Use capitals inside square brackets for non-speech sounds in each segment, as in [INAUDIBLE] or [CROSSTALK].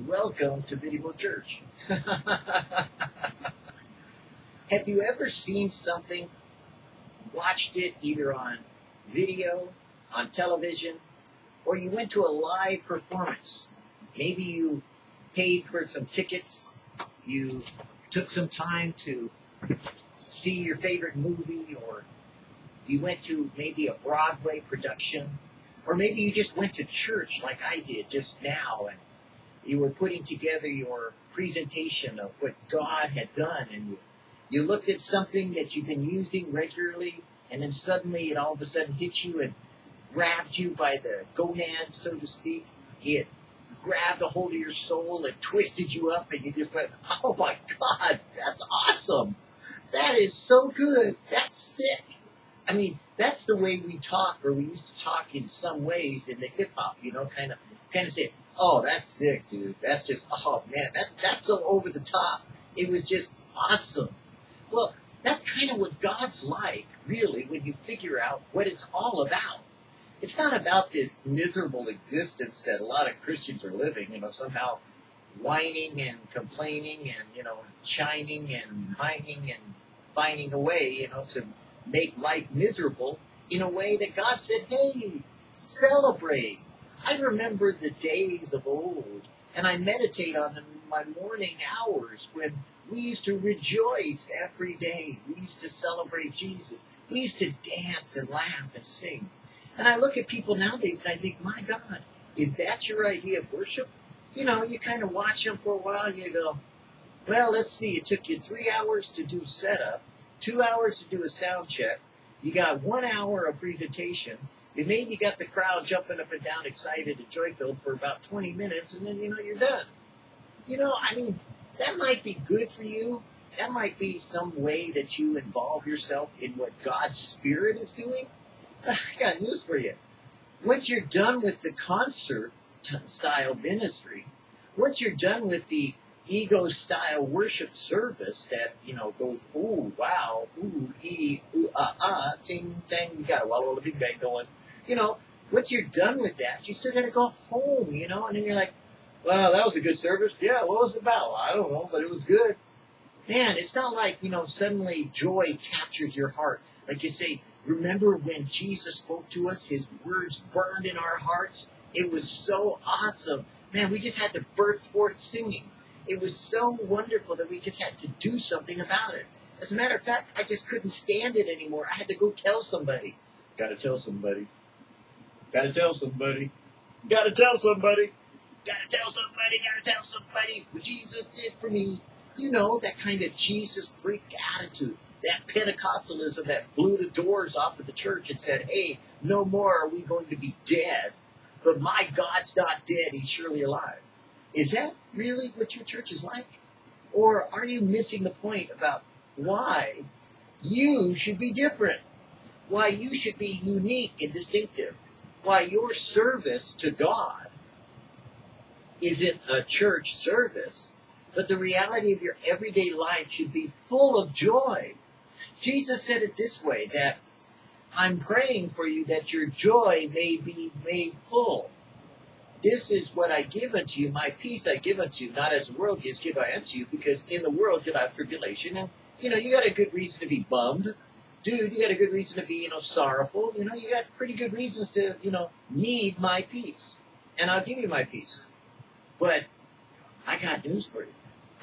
Welcome to Video Church. [LAUGHS] Have you ever seen something, watched it either on video, on television, or you went to a live performance? Maybe you paid for some tickets, you took some time to see your favorite movie, or you went to maybe a Broadway production, or maybe you just went to church like I did just now and you were putting together your presentation of what God had done and you, you looked at something that you've been using regularly and then suddenly it all of a sudden hit you and grabbed you by the gonads, so to speak. It grabbed a hold of your soul and twisted you up and you just went, oh my God, that's awesome. That is so good. That's sick. I mean, that's the way we talk, or we used to talk in some ways in the hip hop, you know, kind of, kind of say, "Oh, that's sick, dude. That's just, oh man, that that's so over the top. It was just awesome." Well, that's kind of what God's like, really, when you figure out what it's all about. It's not about this miserable existence that a lot of Christians are living, you know, somehow whining and complaining and, you know, shining and mining and finding a way, you know, to make life miserable in a way that God said, hey, celebrate. I remember the days of old, and I meditate on them in my morning hours when we used to rejoice every day. We used to celebrate Jesus. We used to dance and laugh and sing. And I look at people nowadays and I think, my God, is that your idea of worship? You know, you kind of watch them for a while and you go, well, let's see, it took you three hours to do setup two hours to do a sound check. You got one hour of presentation. And maybe got the crowd jumping up and down, excited and joy filled for about 20 minutes, and then you know you're done. You know, I mean, that might be good for you. That might be some way that you involve yourself in what God's Spirit is doing. [SIGHS] I got news for you. Once you're done with the concert style ministry, once you're done with the ego style worship service that, you know, goes, ooh, wow, ooh, he, ooh, ah, ah, ting, tang, you got a walla the big bang going. You know, once you're done with that, you still got to go home, you know, and then you're like, well, that was a good service. Yeah, what was it about? I don't know, but it was good. Man, it's not like, you know, suddenly joy captures your heart. Like you say, remember when Jesus spoke to us? His words burned in our hearts. It was so awesome. Man, we just had to burst forth singing. It was so wonderful that we just had to do something about it. As a matter of fact, I just couldn't stand it anymore. I had to go tell somebody. Gotta tell somebody. Gotta tell somebody. Gotta tell somebody. Gotta tell somebody. Gotta tell somebody what Jesus did for me. You know, that kind of Jesus freak attitude. That Pentecostalism that blew the doors off of the church and said, hey, no more are we going to be dead. But my God's not dead. He's surely alive. Is that really what your church is like? Or are you missing the point about why you should be different? Why you should be unique and distinctive? Why your service to God isn't a church service, but the reality of your everyday life should be full of joy. Jesus said it this way that I'm praying for you that your joy may be made full. This is what I give unto you, my peace I give unto you, not as the world gives, give I unto you, because in the world you'll have tribulation. And, you know, you got a good reason to be bummed. Dude, you got a good reason to be, you know, sorrowful. You know, you got pretty good reasons to, you know, need my peace. And I'll give you my peace. But I got news for you.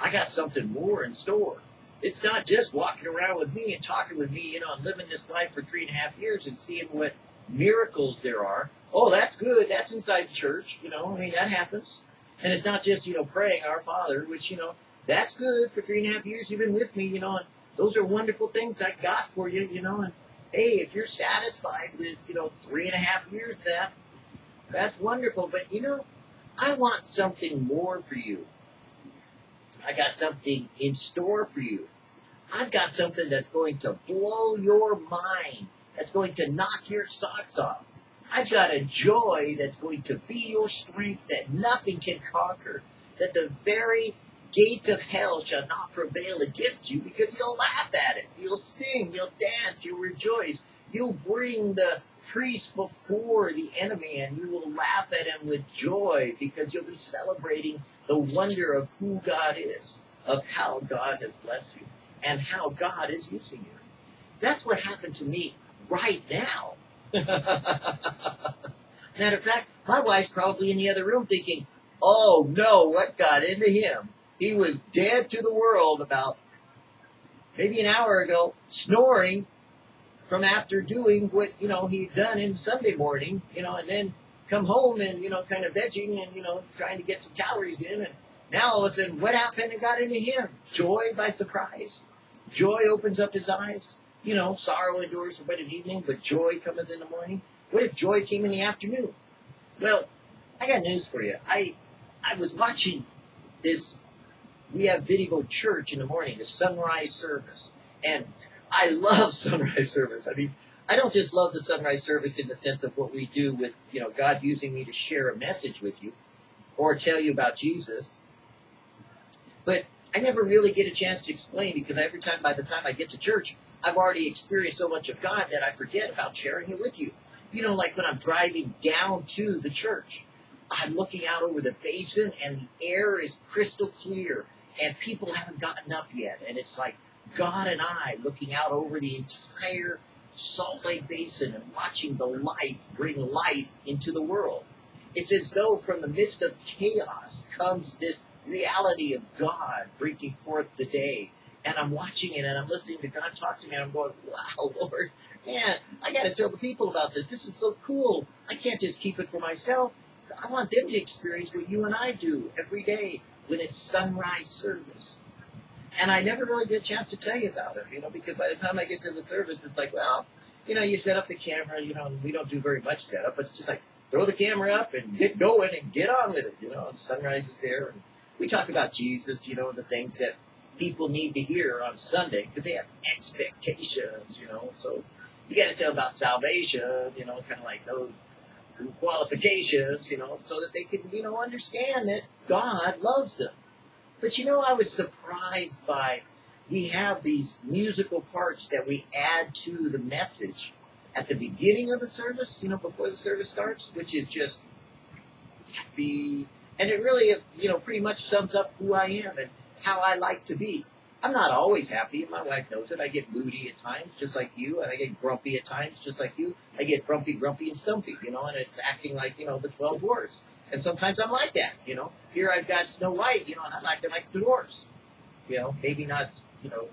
I got something more in store. It's not just walking around with me and talking with me, you know, and living this life for three and a half years and seeing what miracles there are. Oh, that's good. That's inside the church. You know, I mean, that happens. And it's not just, you know, praying our Father, which, you know, that's good for three and a half years you've been with me, you know, and those are wonderful things I got for you, you know, and hey, if you're satisfied with, you know, three and a half years that, that's wonderful. But, you know, I want something more for you. I got something in store for you. I've got something that's going to blow your mind that's going to knock your socks off. I've got a joy that's going to be your strength that nothing can conquer, that the very gates of hell shall not prevail against you because you'll laugh at it. You'll sing, you'll dance, you'll rejoice. You'll bring the priest before the enemy and you will laugh at him with joy because you'll be celebrating the wonder of who God is, of how God has blessed you, and how God is using you. That's what happened to me right now. [LAUGHS] Matter of fact, my wife's probably in the other room thinking, oh no, what got into him? He was dead to the world about maybe an hour ago, snoring from after doing what, you know, he'd done in Sunday morning, you know, and then come home and, you know, kind of vegging and, you know, trying to get some calories in. And now all of a sudden, what happened and got into him? Joy by surprise. Joy opens up his eyes. You know, sorrow endures but an evening, but joy cometh in the morning. What if joy came in the afternoon? Well, I got news for you. I I was watching this. We have Video Church in the morning, the sunrise service, and I love [LAUGHS] sunrise service. I mean, I don't just love the sunrise service in the sense of what we do with you know God using me to share a message with you, or tell you about Jesus, but I never really get a chance to explain because every time, by the time I get to church, I've already experienced so much of God that I forget about sharing it with you. You know, like when I'm driving down to the church, I'm looking out over the basin and the air is crystal clear and people haven't gotten up yet. And it's like God and I looking out over the entire Salt Lake Basin and watching the light bring life into the world. It's as though from the midst of chaos comes this reality of God bringing forth the day. And I'm watching it and I'm listening to God talk to me and I'm going, wow, [LAUGHS] Lord, man, I got to tell the people about this. This is so cool. I can't just keep it for myself. I want them to experience what you and I do every day when it's sunrise service. And I never really get a chance to tell you about it, you know, because by the time I get to the service, it's like, well, you know, you set up the camera, you know, we don't do very much setup, but it's just like throw the camera up and get going and get on with it, you know. Sunrise is there, and we talk about Jesus, you know, the things that people need to hear on Sunday because they have expectations, you know. So you got to tell about salvation, you know, kind of like those qualifications, you know, so that they can, you know, understand that God loves them. But you know, I was surprised by we have these musical parts that we add to the message at the beginning of the service, you know, before the service starts, which is just happy. And it really, you know, pretty much sums up who I am and how I like to be. I'm not always happy, my wife knows it. I get moody at times, just like you, and I get grumpy at times, just like you. I get frumpy, grumpy, and stumpy, you know, and it's acting like, you know, the 12 dwarfs. And sometimes I'm like that, you know. Here I've got Snow White, you know, and I'm acting like the dwarfs. You know, maybe not, you know,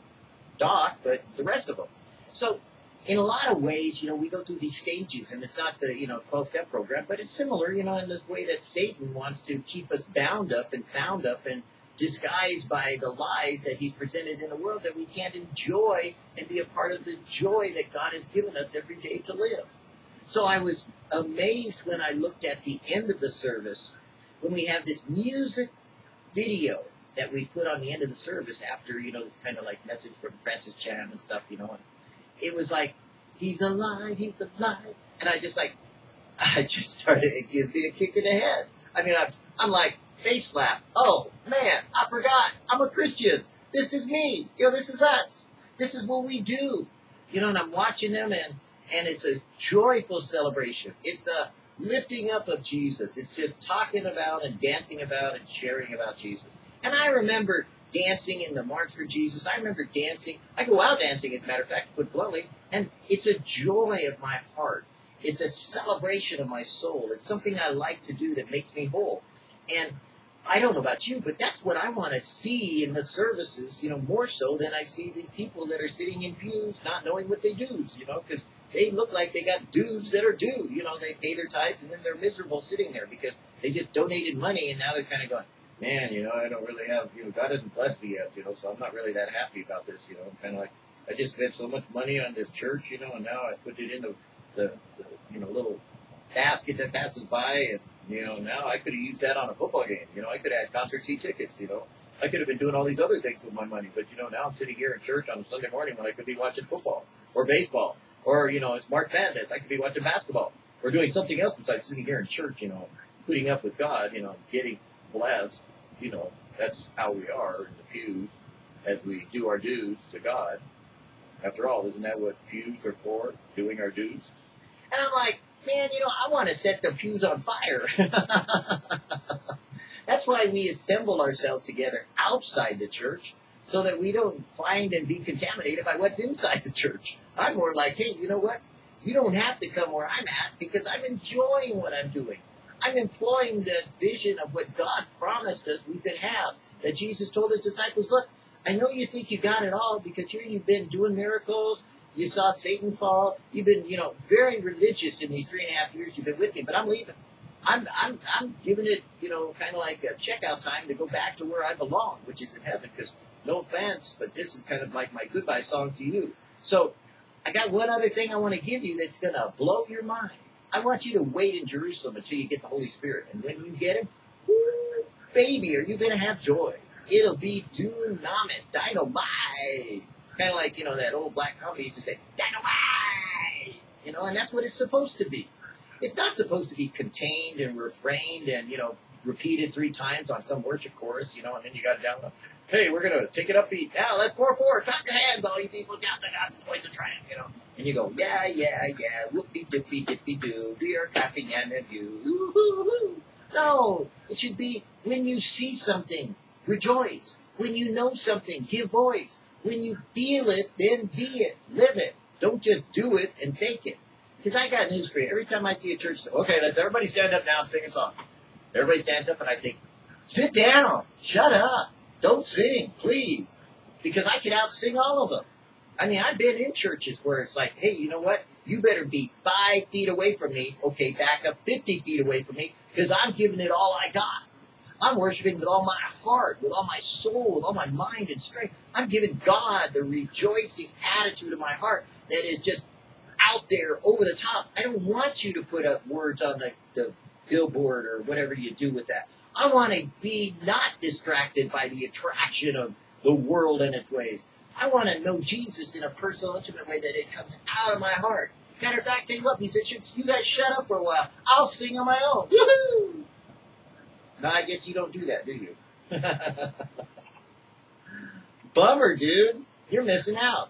Doc, but the rest of them. So, in a lot of ways, you know, we go through these stages, and it's not the, you know, 12 step program, but it's similar, you know, in this way that Satan wants to keep us bound up and found up and disguised by the lies that he's presented in the world that we can't enjoy and be a part of the joy that God has given us every day to live. So I was amazed when I looked at the end of the service when we have this music video that we put on the end of the service after, you know, this kind of like message from Francis Chan and stuff, you know. And it was like, he's alive, he's alive. And I just like, [LAUGHS] I just started, it gives me a kick in the head. I mean, I'm, I'm like, face slap. Oh, man, I forgot. I'm a Christian. This is me. You know, this is us. This is what we do. You know, and I'm watching them and, and it's a joyful celebration. It's a lifting up of Jesus. It's just talking about and dancing about and sharing about Jesus. And I remember dancing in the March for Jesus. I remember dancing. I go out dancing, as a matter of fact, put bluntly, and it's a joy of my heart. It's a celebration of my soul. It's something I like to do that makes me whole. And I don't know about you, but that's what I want to see in the services, you know, more so than I see these people that are sitting in pews not knowing what they do, you know, because they look like they got dues that are due. You know, they pay their tithes and then they're miserable sitting there because they just donated money and now they're kind of going, man, you know, I don't really have, you know, God hasn't blessed me yet, you know, so I'm not really that happy about this, you know. I'm kind of like, I just spent so much money on this church, you know, and now I put it in the, the, the you know, little basket that passes by and you know, now I could have used that on a football game. You know, I could have had concert seat tickets. You know, I could have been doing all these other things with my money. But you know, now I'm sitting here in church on a Sunday morning when I could be watching football or baseball or you know, it's March Madness. I could be watching basketball or doing something else besides sitting here in church. You know, putting up with God. You know, getting blessed. You know, that's how we are in the pews as we do our dues to God. After all, isn't that what pews are for? Doing our dues? And I'm like, man, you know, I want to set the pews on fire. [LAUGHS] That's why we assemble ourselves together outside the church so that we don't find and be contaminated by what's inside the church. I'm more like, hey, you know what? You don't have to come where I'm at because I'm enjoying what I'm doing. I'm employing the vision of what God promised us we could have. That Jesus told his disciples, look, I know you think you got it all because here you've been doing miracles. You saw Satan fall. You've been, you know, very religious in these three and a half years you've been with me, but I'm leaving. I'm, I'm, I'm giving it, you know, kind of like a checkout time to go back to where I belong, which is in heaven. Because no offense, but this is kind of like my goodbye song to you. So I got one other thing I want to give you that's going to blow your mind. I want you to wait in Jerusalem until you get the Holy Spirit. And when you get him, baby, are you going to have joy? It'll be dunamis, dynamite. Kind of like, you know, that old black comedy used to say, dynamite! You know, and that's what it's supposed to be. It's not supposed to be contained and refrained and, you know, repeated three times on some worship chorus, you know, and then you got down. Hey, we're gonna take it upbeat. Now let's pour forward. Clap your hands, all you people. Down the the tramp, you know. And you go, yeah, yeah, yeah. Whoopie dippy dippy doo. We are clapping and a do. No, it should be when you see something, rejoice. When you know something, give voice. When you feel it, then be it. Live it. Don't just do it and fake it. Because I got news for you. Every time I see a church, okay, let's everybody stand up now and sing a song. Everybody stands up and I think, sit down, shut up, don't sing, please. Because I can out sing all of them. I mean, I've been in churches where it's like, hey, you know what? You better be five feet away from me. Okay, back up 50 feet away from me because I'm giving it all I got. I'm worshiping with all my heart, with all my soul, with all my mind and strength. I'm giving God the rejoicing attitude of my heart that is just out there over the top. I don't want you to put up words on the, the billboard or whatever you do with that. I want to be not distracted by the attraction of the world and its ways. I want to know Jesus in a personal, intimate way that it comes out of my heart. Matter of fact, tell you what, musicians, you guys shut up for a while. I'll sing on my own. No, I guess you don't do that, do you? [LAUGHS] Bummer, dude. You're missing out.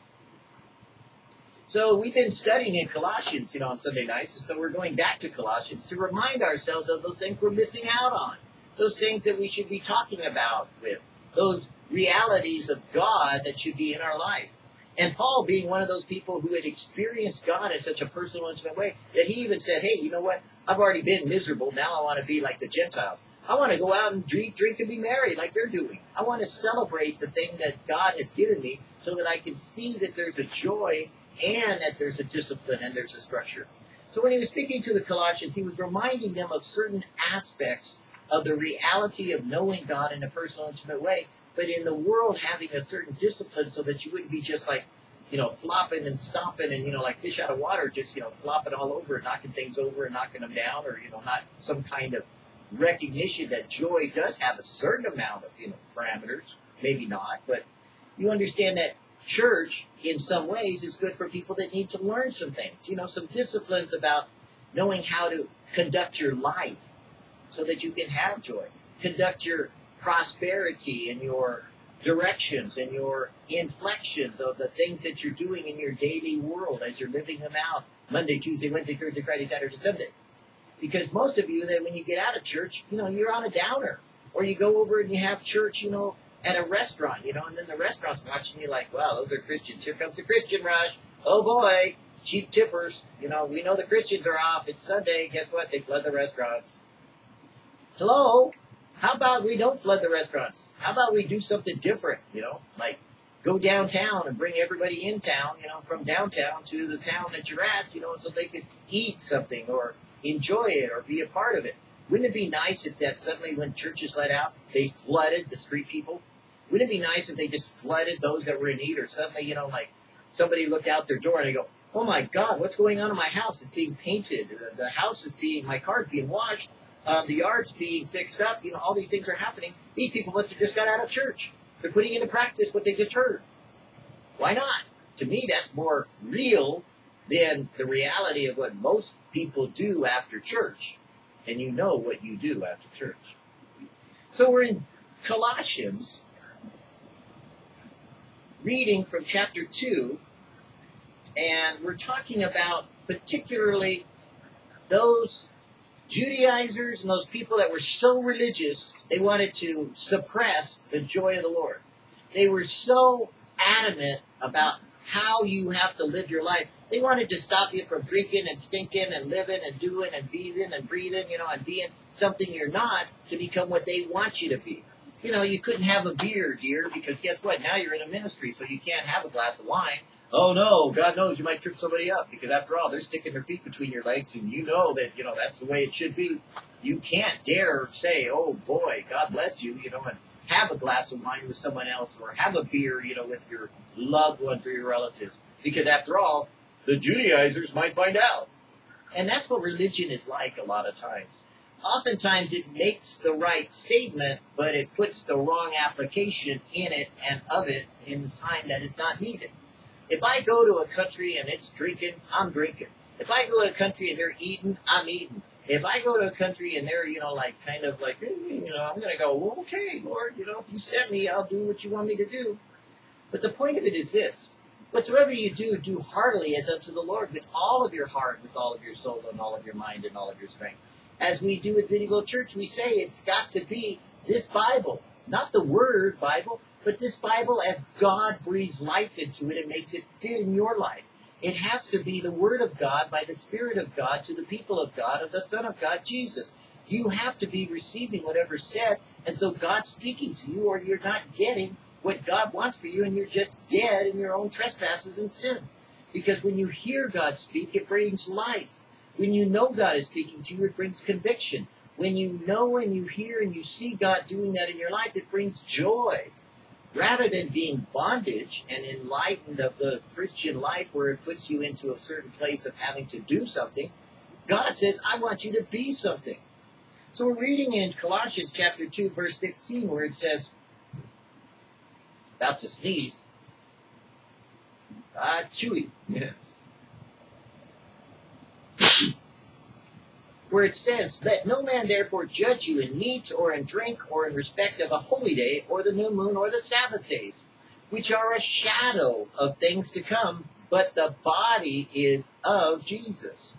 So we've been studying in Colossians, you know, on Sunday nights, and so we're going back to Colossians to remind ourselves of those things we're missing out on, those things that we should be talking about with, those realities of God that should be in our life. And Paul being one of those people who had experienced God in such a personal, intimate way that he even said, hey, you know what? I've already been miserable. Now I want to be like the Gentiles. I want to go out and drink, drink and be merry like they're doing. I want to celebrate the thing that God has given me so that I can see that there's a joy and that there's a discipline and there's a structure. So when he was speaking to the Colossians, he was reminding them of certain aspects of the reality of knowing God in a personal, intimate way, but in the world having a certain discipline so that you wouldn't be just like, you know, flopping and stomping and, you know, like fish out of water, just, you know, flopping all over and knocking things over and knocking them down or, you know, not some kind of recognition that joy does have a certain amount of, you know, parameters. Maybe not, but you understand that church, in some ways, is good for people that need to learn some things. You know, some disciplines about knowing how to conduct your life so that you can have joy. Conduct your prosperity and your directions and your inflections of the things that you're doing in your daily world as you're living them out Monday, Tuesday, Wednesday, Thursday, Friday, Saturday, Sunday. Because most of you, that when you get out of church, you know, you're on a downer. Or you go over and you have church, you know, at a restaurant, you know, and then the restaurant's watching you like, wow, those are Christians. Here comes the Christian rush. Oh boy, cheap tippers. You know, we know the Christians are off. It's Sunday. Guess what? They flood the restaurants. Hello? How about we don't flood the restaurants? How about we do something different, you know, like go downtown and bring everybody in town, you know, from downtown to the town that you're at, you know, so they could eat something or enjoy it or be a part of it. Wouldn't it be nice if that suddenly when churches let out, they flooded the street people? Wouldn't it be nice if they just flooded those that were in need or suddenly, you know, like somebody looked out their door and they go, oh my God, what's going on in my house? It's being painted. The, house is being, my car's being washed. Um, the yard's being fixed up. You know, all these things are happening. These people must have just got out of church. They're putting into practice what they just heard. Why not? To me, that's more real than the reality of what most people do after church. And you know what you do after church. So we're in Colossians, reading from chapter 2, And we're talking about particularly those Judaizers and those people that were so religious, they wanted to suppress the joy of the Lord. They were so adamant about how you have to live your life. They wanted to stop you from drinking and stinking and living and doing and breathing and breathing, you know, and being something you're not to become what they want you to be. You know, you couldn't have a beer, dear, because guess what? Now you're in a ministry, so you can't have a glass of wine. Oh no, God knows you might trip somebody up because after all, they're sticking their feet between your legs and you know that, you know, that's the way it should be. You can't dare say, oh boy, God bless you, you know, and have a glass of wine with someone else or have a beer, you know, with your loved ones or your relatives. Because after all, the Judaizers might find out. And that's what religion is like a lot of times. Oftentimes it makes the right statement, but it puts the wrong application in it and of it in the time that is not needed. If I go to a country and it's drinking, I'm drinking. If I go to a country and they're eating, I'm eating. If I go to a country and they're, you know, like kind of like, you know, I'm going to go, well, okay, Lord, you know, if you send me, I'll do what you want me to do. But the point of it is this. Whatsoever you do, do heartily as unto the Lord with all of your heart, with all of your soul, and all of your mind, and all of your strength. As we do at Video Church, we say it's got to be this Bible. Not the Word Bible, but this Bible as God breathes life into it and makes it fit in your life. It has to be the Word of God by the Spirit of God to the people of God of the Son of God, Jesus. You have to be receiving whatever's said as though God's speaking to you, or you're not getting what God wants for you, and you're just dead in your own trespasses and sin. Because when you hear God speak, it brings life. When you know God is speaking to you, it brings conviction. When you know and you hear and you see God doing that in your life, it brings joy rather than being bondage and enlightened of the Christian life where it puts you into a certain place of having to do something, God says, I want you to be something. So we're reading in Colossians chapter 2, verse 16, where it says, about to sneeze. Ah, chewy. Yeah. where it says, Let no man therefore judge you in meat or in drink or in respect of a holy day or the new moon or the Sabbath days, which are a shadow of things to come, but the body is of Jesus.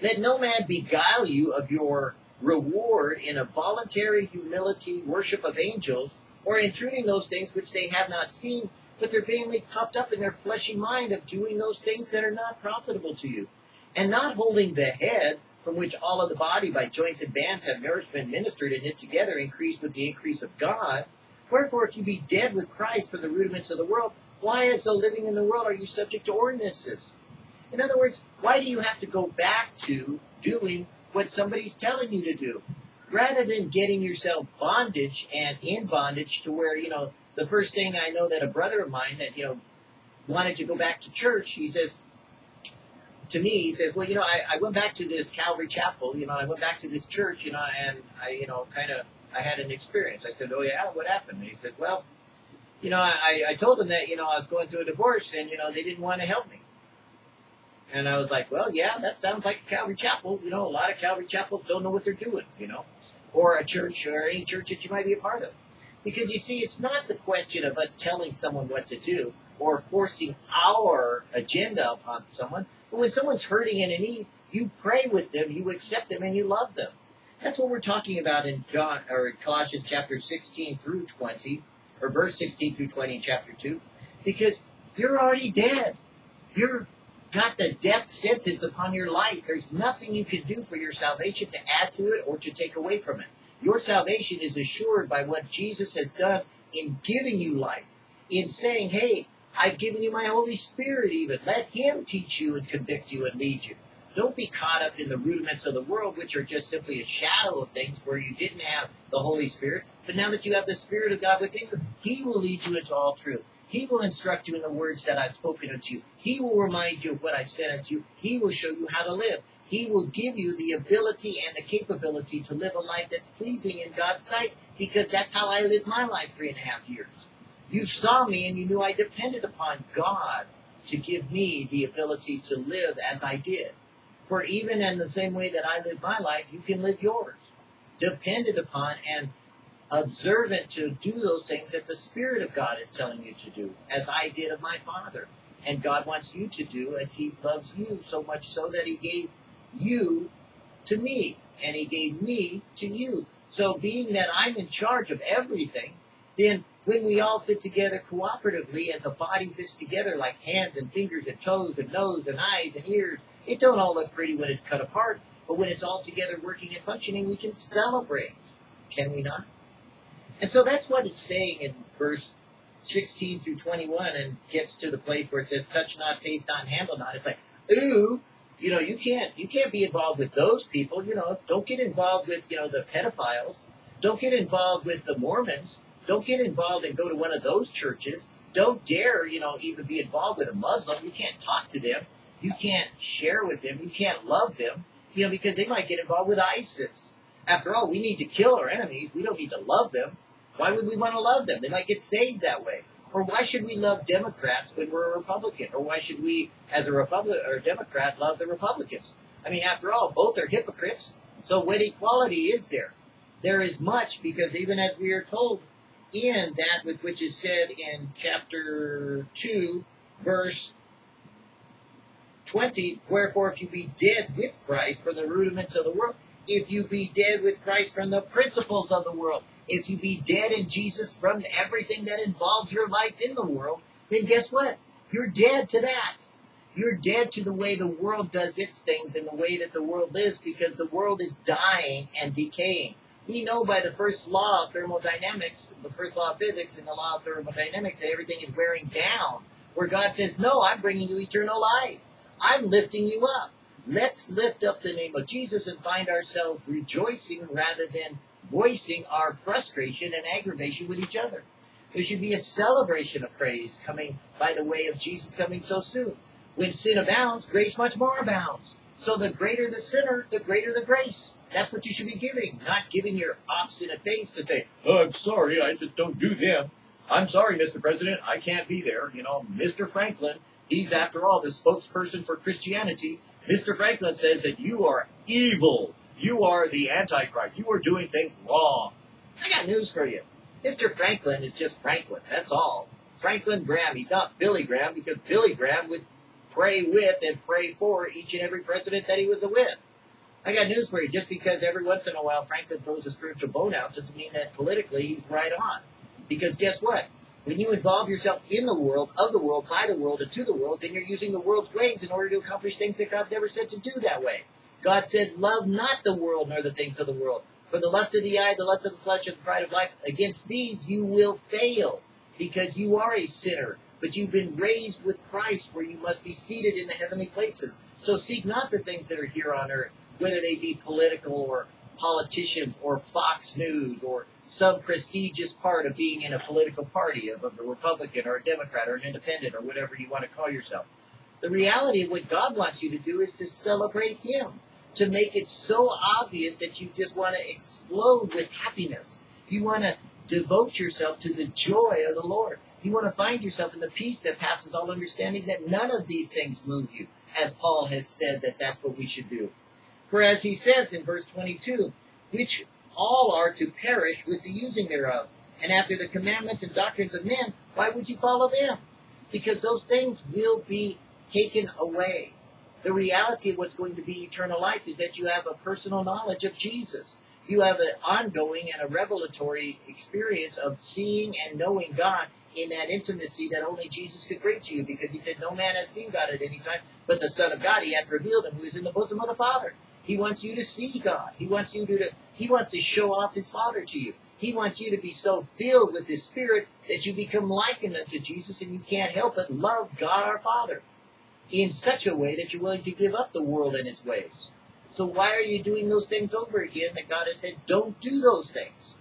Let no man beguile you of your reward in a voluntary humility, worship of angels, or intruding those things which they have not seen, but they're being puffed up in their fleshy mind of doing those things that are not profitable to you and not holding the head from which all of the body by joints and bands have nourishment ministered and knit together increased with the increase of God. Wherefore, if you be dead with Christ from the rudiments of the world, why, as though living in the world, are you subject to ordinances? In other words, why do you have to go back to doing what somebody's telling you to do? Rather than getting yourself bondage and in bondage to where, you know, the first thing I know that a brother of mine that, you know, wanted to go back to church, he says, to me, he says, well, you know, I, I went back to this Calvary Chapel, you know, I went back to this church, you know, and I, you know, kind of, I had an experience. I said, oh yeah, what happened? And he said, well, you know, I, I told them that, you know, I was going through a divorce and, you know, they didn't want to help me. And I was like, well, yeah, that sounds like Calvary Chapel. You know, a lot of Calvary Chapels don't know what they're doing, you know, or a church or any church that you might be a part of. Because you see, it's not the question of us telling someone what to do or forcing our agenda upon someone. But when someone's hurting and in need, you pray with them, you accept them, and you love them. That's what we're talking about in John or Colossians chapter 16 through 20, or verse 16 through 20 in chapter 2, because you're already dead. You're got the death sentence upon your life. There's nothing you can do for your salvation to add to it or to take away from it. Your salvation is assured by what Jesus has done in giving you life, in saying, hey, I've given you my Holy Spirit even. Let Him teach you and convict you and lead you. Don't be caught up in the rudiments of the world, which are just simply a shadow of things where you didn't have the Holy Spirit. But now that you have the Spirit of God within you, He will lead you into all truth. He will instruct you in the words that I've spoken unto you. He will remind you of what I've said unto you. He will show you how to live. He will give you the ability and the capability to live a life that's pleasing in God's sight because that's how I lived my life three and a half years. You saw me and you knew I depended upon God to give me the ability to live as I did. For even in the same way that I lived my life, you can live yours. Dependent upon and observant to do those things that the Spirit of God is telling you to do, as I did of my Father. And God wants you to do as He loves you so much so that He gave you to me, and He gave me to you. So, being that I'm in charge of everything, then when we all fit together cooperatively as a body fits together like hands and fingers and toes and nose and eyes and ears, it don't all look pretty when it's cut apart, but when it's all together working and functioning, we can celebrate. Can we not? And so that's what it's saying in verse 16 through 21 and gets to the place where it says touch not, taste not, handle not. It's like, ooh, you know, you can't you can't be involved with those people, you know, don't get involved with, you know, the pedophiles. Don't get involved with the Mormons. Don't get involved and go to one of those churches. Don't dare, you know, even be involved with a Muslim. You can't talk to them. You can't share with them. You can't love them, you know, because they might get involved with ISIS. After all, we need to kill our enemies. We don't need to love them. Why would we want to love them? They might get saved that way. Or why should we love Democrats when we're a Republican? Or why should we, as a Republican or a Democrat, love the Republicans? I mean, after all, both are hypocrites. So what equality is there? There is much because even as we are told in that with which is said in chapter 2, verse 20, wherefore if you be dead with Christ from the rudiments of the world, if you be dead with Christ from the principles of the world, if you be dead in Jesus from everything that involves your life in the world, then guess what? You're dead to that. You're dead to the way the world does its things and the way that the world lives because the world is dying and decaying. We know by the first law of thermodynamics, the first law of physics and the law of thermodynamics that everything is wearing down. Where God says, no, I'm bringing you eternal life. I'm lifting you up. Let's lift up the name of Jesus and find ourselves rejoicing rather than voicing our frustration and aggravation with each other. There should be a celebration of praise coming by the way of Jesus coming so soon. When sin abounds, grace much more abounds. So the greater the sinner, the greater the grace. That's what you should be giving, not giving your obstinate face to say, oh, I'm sorry, I just don't do them. I'm sorry, Mr. President, I can't be there. You know, Mr. Franklin, he's after all the spokesperson for Christianity. Mr. Franklin says that you are evil. You are the Antichrist. You are doing things wrong. I got news for you. Mr. Franklin is just Franklin. That's all. Franklin Graham. He's not Billy Graham because Billy Graham would pray with and pray for each and every president that he was with. I got news for you. Just because every once in a while Franklin throws a spiritual bone out doesn't mean that politically he's right on. Because guess what? When you involve yourself in the world, of the world, by the world, and to the world, then you're using the world's ways in order to accomplish things that God never said to do that way. God said, Love not the world nor the things of the world. For the lust of the eye, the lust of the flesh, and the pride of life, against these you will fail, because you are a sinner. But you've been raised with Christ, where you must be seated in the heavenly places. So seek not the things that are here on earth, whether they be political or politicians or Fox News or some prestigious part of being in a political party, of a Republican or a Democrat or an independent or whatever you want to call yourself. The reality of what God wants you to do is to celebrate Him to make it so obvious that you just want to explode with happiness. You want to devote yourself to the joy of the Lord. You want to find yourself in the peace that passes all understanding, that none of these things move you, as Paul has said that that's what we should do. For as he says in verse 22, which all are to perish with the using thereof. And after the commandments and doctrines of men, why would you follow them? Because those things will be taken away the reality of what's going to be eternal life is that you have a personal knowledge of Jesus. You have an ongoing and a revelatory experience of seeing and knowing God in that intimacy that only Jesus could bring to you because he said, No man has seen God at any time, but the Son of God, he hath revealed him who is in the bosom of the Father. He wants you to see God. He wants you to, he wants to show off his Father to you. He wants you to be so filled with his Spirit that you become likened unto Jesus and you can't help but love God our Father in such a way that you're willing to give up the world and its ways. So why are you doing those things over again that God has said, don't do those things?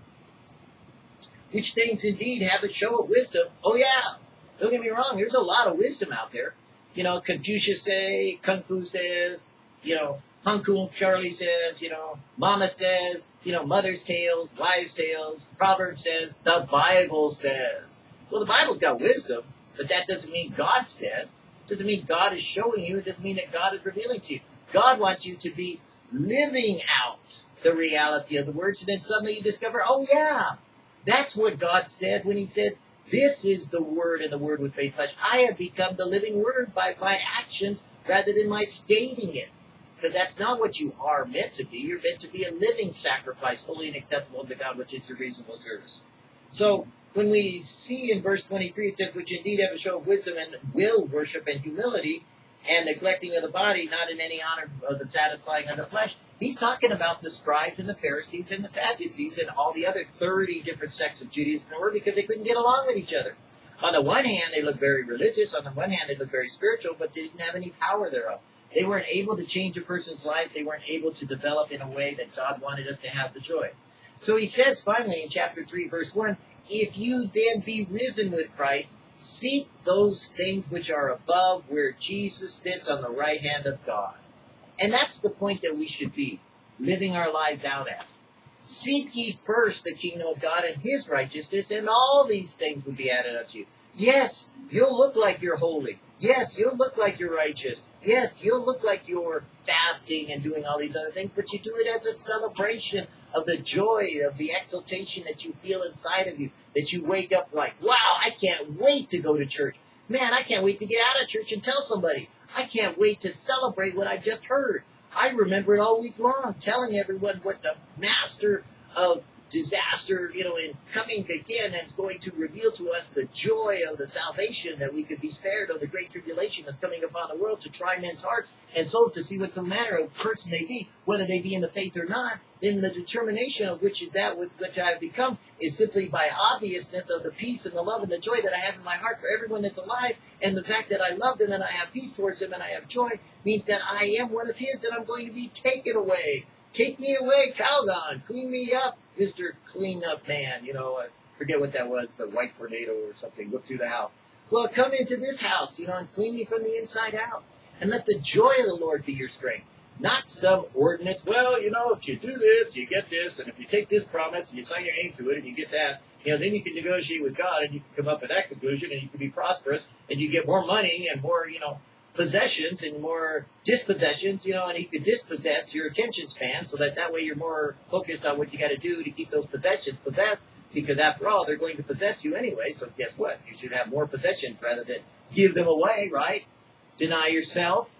Which things indeed have a show of wisdom. Oh yeah, don't get me wrong, there's a lot of wisdom out there. You know, Confucius say, Kung Fu says, you know, Hung Charlie says, you know, Mama says, you know, Mother's Tales, Wives' Tales, Proverbs says, the Bible says. Well, the Bible's got wisdom, but that doesn't mean God said doesn't mean God is showing you. It doesn't mean that God is revealing to you. God wants you to be living out the reality of the words, and then suddenly you discover, oh yeah, that's what God said when He said, This is the Word, and the Word was made flesh. I have become the living Word by my actions rather than my stating it. Because that's not what you are meant to be. You're meant to be a living sacrifice, holy and acceptable to God, which is your reasonable service. So when we see in verse 23, it says, which indeed have a show of wisdom and will worship and humility, and neglecting of the body, not in any honor of the satisfying of the flesh. He's talking about the scribes and the Pharisees and the Sadducees and all the other 30 different sects of Judaism were because they couldn't get along with each other. On the one hand, they looked very religious. On the one hand, they looked very spiritual, but they didn't have any power thereof. They weren't able to change a person's life. They weren't able to develop in a way that God wanted us to have the joy. So he says finally in chapter 3, verse 1, if you then be risen with Christ, seek those things which are above where Jesus sits on the right hand of God. And that's the point that we should be living our lives out as. Seek ye first the kingdom of God and his righteousness, and all these things will be added unto you. Yes, you'll look like you're holy. Yes, you'll look like you're righteous. Yes, you'll look like you're fasting and doing all these other things, but you do it as a celebration of the joy, of the exultation that you feel inside of you, that you wake up like, wow, I can't wait to go to church. Man, I can't wait to get out of church and tell somebody. I can't wait to celebrate what I've just heard. I remember it all week long, telling everyone what the master of disaster, you know, in coming again and going to reveal to us the joy of the salvation that we could be spared of the great tribulation that's coming upon the world to try men's hearts and souls to see what's the matter of person they be, whether they be in the faith or not. Then the determination of which is that which I have become is simply by obviousness of the peace and the love and the joy that I have in my heart for everyone that's alive, and the fact that I love them and I have peace towards them and I have joy means that I am one of His and I'm going to be taken away. Take me away, Calgon. Clean me up, Mr. Clean Up Man. You know, I forget what that was, the white tornado or something. Look through the house. Well, come into this house, you know, and clean me from the inside out. And let the joy of the Lord be your strength. Not some ordinance. Well, you know, if you do this, you get this, and if you take this promise and you sign your name to it and you get that, you know, then you can negotiate with God and you can come up with that conclusion and you can be prosperous and you get more money and more, you know, possessions and more dispossessions, you know, and you could dispossess your attention span so that that way you're more focused on what you got to do to keep those possessions possessed because after all, they're going to possess you anyway. So guess what? You should have more possessions rather than give them away, right? Deny yourself.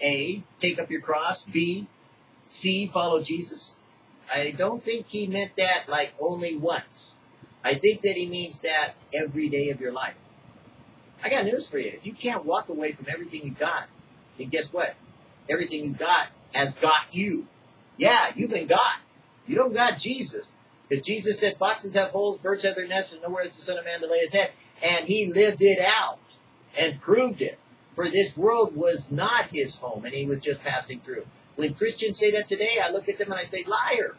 A, take up your cross. B, C, follow Jesus. I don't think he meant that like only once. I think that he means that every day of your life. I got news for you. If you can't walk away from everything you got, then guess what? Everything you got has got you. Yeah, you've been got. You don't got Jesus. Because Jesus said, foxes have holes, birds have their nests, and nowhere is the Son of Man to lay his head. And he lived it out and proved it. For this world was not his home, and he was just passing through. When Christians say that today, I look at them and I say, liar.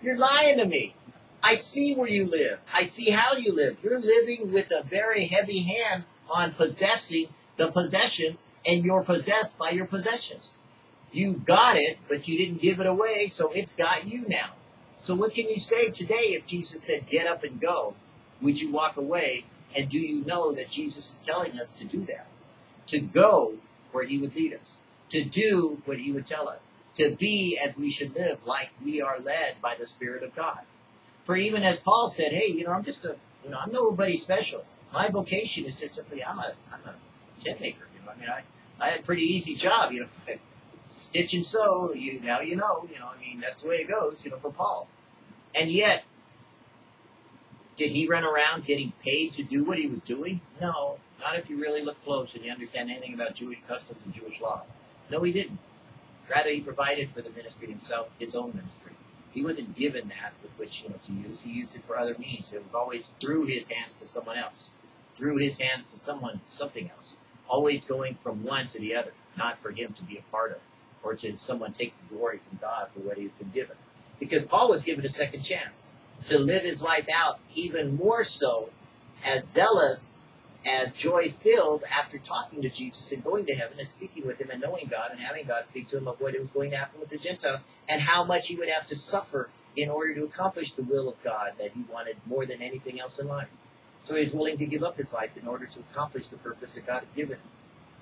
You're lying to me. I see where you live. I see how you live. You're living with a very heavy hand on possessing the possessions, and you're possessed by your possessions. You got it, but you didn't give it away, so it's got you now. So what can you say today if Jesus said, get up and go? Would you walk away? And do you know that Jesus is telling us to do that? To go where he would lead us. To do what he would tell us. To be as we should live, like we are led by the Spirit of God. For even as Paul said, hey, you know, I'm just a, you know, I'm nobody special my vocation is just simply I'm a I'm a tent maker. You know, I mean, I I had a pretty easy job. You know, [LAUGHS] stitch and sew. You now you know. You know, I mean, that's the way it goes. You know, for Paul, and yet. Did he run around getting paid to do what he was doing? No, not if you really look close and you understand anything about Jewish customs and Jewish law. No, he didn't. Rather, he provided for the ministry himself, his own ministry. He wasn't given that with which you know, to use. He used it for other means. It was always through his hands to someone else through his hands to someone, something else. Always going from one to the other, not for him to be a part of, or to someone take the glory from God for what he's been given. Because Paul was given a second chance to live his life out even more so as zealous as joy filled after talking to Jesus and going to heaven and speaking with him and knowing God and having God speak to him of what was going to happen with the Gentiles and how much he would have to suffer in order to accomplish the will of God that he wanted more than anything else in life. So he's willing to give up his life in order to accomplish the purpose that God had given him.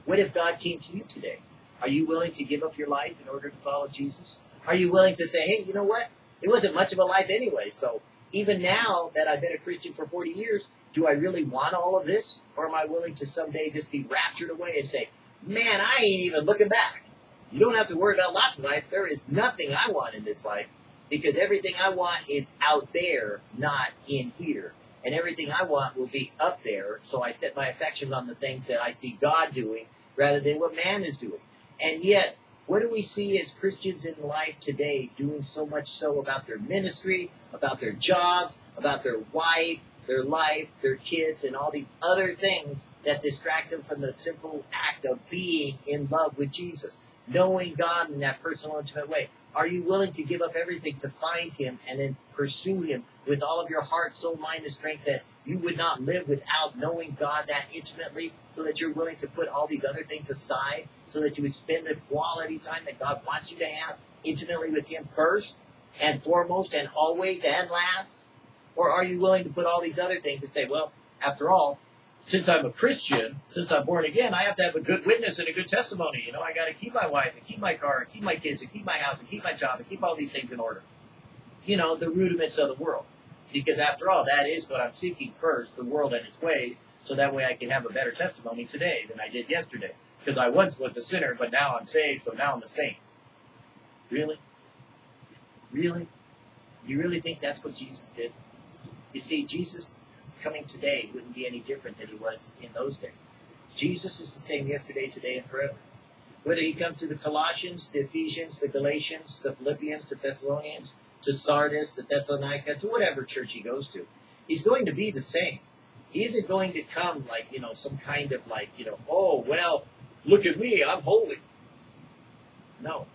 What if God came to you today? Are you willing to give up your life in order to follow Jesus? Are you willing to say, hey, you know what? It wasn't much of a life anyway, so even now that I've been a Christian for 40 years, do I really want all of this? Or am I willing to someday just be raptured away and say, man, I ain't even looking back? You don't have to worry about lots of life. There is nothing I want in this life because everything I want is out there, not in here. And everything I want will be up there. So I set my affections on the things that I see God doing rather than what man is doing. And yet, what do we see as Christians in life today doing so much so about their ministry, about their jobs, about their wife, their life, their kids, and all these other things that distract them from the simple act of being in love with Jesus, knowing God in that personal, intimate way? Are you willing to give up everything to find Him and then pursue Him with all of your heart, soul, mind, and strength that you would not live without knowing God that intimately so that you're willing to put all these other things aside so that you would spend the quality time that God wants you to have intimately with Him first and foremost and always and last? Or are you willing to put all these other things and say, well, after all, since I'm a Christian, since I'm born again, I have to have a good witness and a good testimony. You know, I got to keep my wife and keep my car and keep my kids and keep my house and keep my job and keep all these things in order. You know, the rudiments of the world. Because after all, that is what I'm seeking first, the world and its ways, so that way I can have a better testimony today than I did yesterday. Because I once was a sinner, but now I'm saved, so now I'm a saint. Really? Really? You really think that's what Jesus did? You see, Jesus coming today wouldn't be any different than he was in those days. Jesus is the same yesterday, today, and forever. Whether he comes to the Colossians, the Ephesians, the Galatians, the Philippians, the Thessalonians, to Sardis, to Thessalonica, to whatever church he goes to, he's going to be the same. He isn't going to come like, you know, some kind of like, you know, oh, well, look at me, I'm holy. No.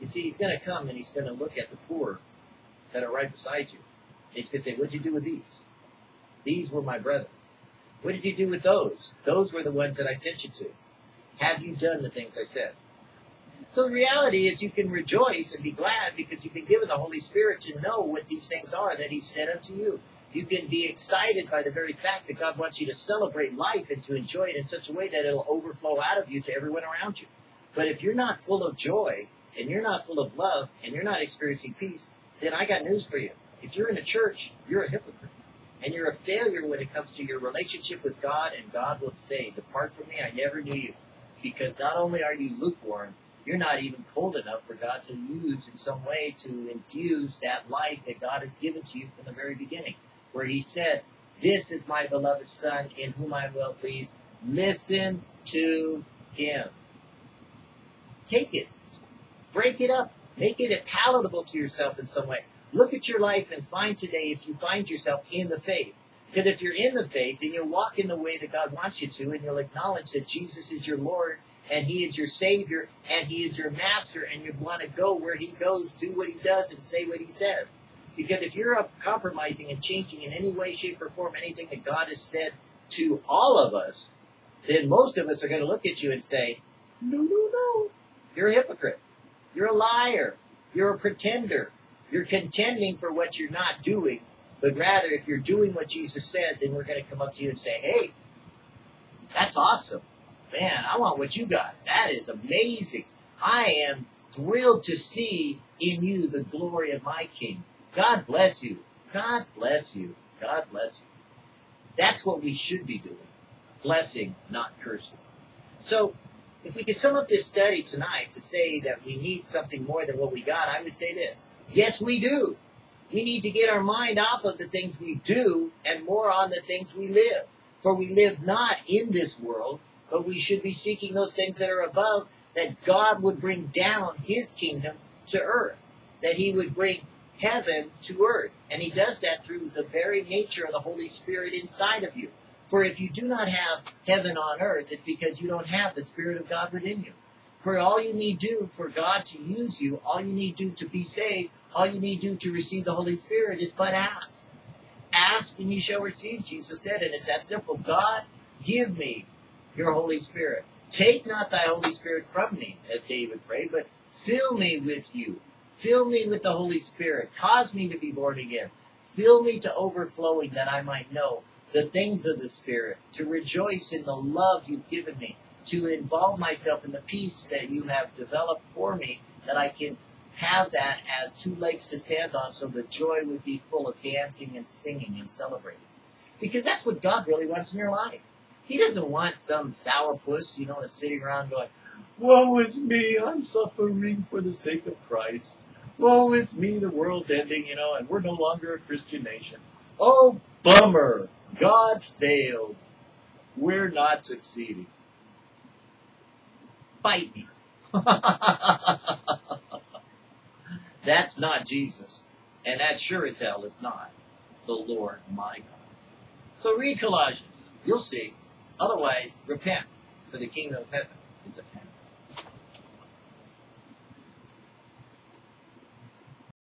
You see, he's going to come and he's going to look at the poor that are right beside you. And he's going to say, what'd you do with these? These were my brethren. What did you do with those? Those were the ones that I sent you to. Have you done the things I said? So the reality is you can rejoice and be glad because you've been given the Holy Spirit to know what these things are that He said unto you. You can be excited by the very fact that God wants you to celebrate life and to enjoy it in such a way that it'll overflow out of you to everyone around you. But if you're not full of joy and you're not full of love and you're not experiencing peace, then I got news for you. If you're in a church, you're a hypocrite. And you're a failure when it comes to your relationship with God, and God will say, Depart from me, I never knew you. Because not only are you lukewarm, you're not even cold enough for God to use in some way to infuse that life that God has given to you from the very beginning. Where He said, This is my beloved Son in whom I am well pleased. Listen to Him. Take it. Break it up. Make it palatable to yourself in some way. Look at your life and find today if you find yourself in the faith. Because if you're in the faith, then you'll walk in the way that God wants you to, and you'll acknowledge that Jesus is your Lord, and He is your Savior, and He is your Master, and you want to go where He goes, do what He does, and say what He says. Because if you're compromising and changing in any way, shape, or form anything that God has said to all of us, then most of us are going to look at you and say, no, no, no. You're a hypocrite. You're a liar. You're a pretender. You're contending for what you're not doing, but rather if you're doing what Jesus said, then we're going to come up to you and say, hey, that's awesome. Man, I want what you got. That is amazing. I am thrilled to see in you the glory of my King. God bless you. God bless you. God bless you. That's what we should be doing. Blessing, not cursing. So, if we could sum up this study tonight to say that we need something more than what we got, I would say this. Yes, we do. We need to get our mind off of the things we do and more on the things we live. For we live not in this world, but we should be seeking those things that are above, that God would bring down his kingdom to earth, that he would bring heaven to earth. And he does that through the very nature of the Holy Spirit inside of you. For if you do not have heaven on earth, it's because you don't have the Spirit of God within you. For all you need do for God to use you, all you need do to be saved, all you need do to receive the Holy Spirit is but ask. Ask and you shall receive, Jesus said, and it's that simple. God, give me your Holy Spirit. Take not thy Holy Spirit from me, as David prayed, but fill me with you. Fill me with the Holy Spirit. Cause me to be born again. Fill me to overflowing that I might know the things of the Spirit, to rejoice in the love you've given me, to involve myself in the peace that you have developed for me, that I can have that as two legs to stand on so the joy would be full of dancing and singing and celebrating. Because that's what God really wants in your life. He doesn't want some sourpuss, you know, sitting around going, Woe is me, I'm suffering for the sake of Christ. Woe is me, the world's ending, you know, and we're no longer a Christian nation. Oh, bummer. God failed. We're not succeeding. Bite me. [LAUGHS] That's not Jesus. And that sure as hell is not the Lord my God. So read Colossians. You'll see. Otherwise, repent, for the kingdom of heaven is at hand.